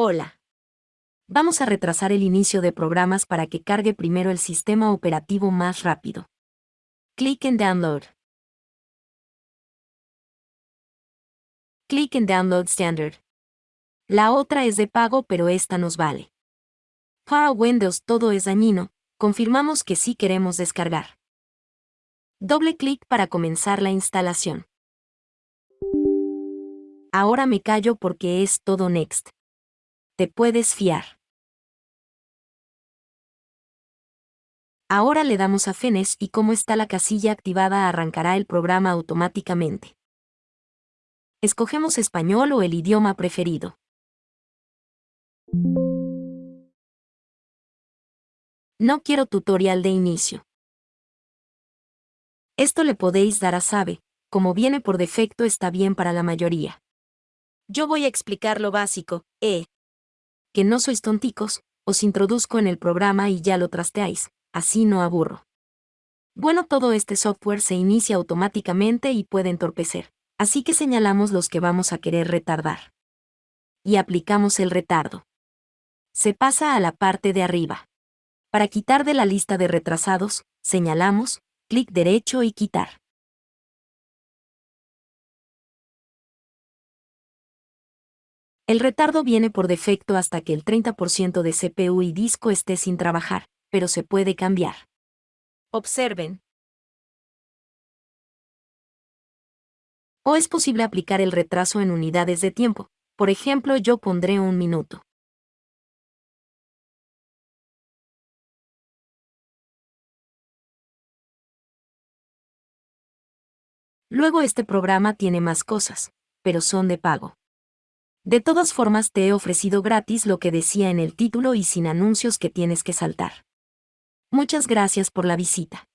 Hola. Vamos a retrasar el inicio de programas para que cargue primero el sistema operativo más rápido. Clic en Download. Clic en Download Standard. La otra es de pago pero esta nos vale. Para Windows todo es dañino, confirmamos que sí queremos descargar. Doble clic para comenzar la instalación. Ahora me callo porque es todo Next. Te puedes fiar. Ahora le damos a Finish y como está la casilla activada arrancará el programa automáticamente. Escogemos español o el idioma preferido. No quiero tutorial de inicio. Esto le podéis dar a Sabe, como viene por defecto está bien para la mayoría. Yo voy a explicar lo básico, eh. Que no sois tonticos, os introduzco en el programa y ya lo trasteáis, así no aburro. Bueno, todo este software se inicia automáticamente y puede entorpecer, así que señalamos los que vamos a querer retardar. Y aplicamos el retardo. Se pasa a la parte de arriba. Para quitar de la lista de retrasados, señalamos, clic derecho y quitar. El retardo viene por defecto hasta que el 30% de CPU y disco esté sin trabajar, pero se puede cambiar. Observen. O es posible aplicar el retraso en unidades de tiempo, por ejemplo yo pondré un minuto. Luego este programa tiene más cosas, pero son de pago. De todas formas te he ofrecido gratis lo que decía en el título y sin anuncios que tienes que saltar. Muchas gracias por la visita.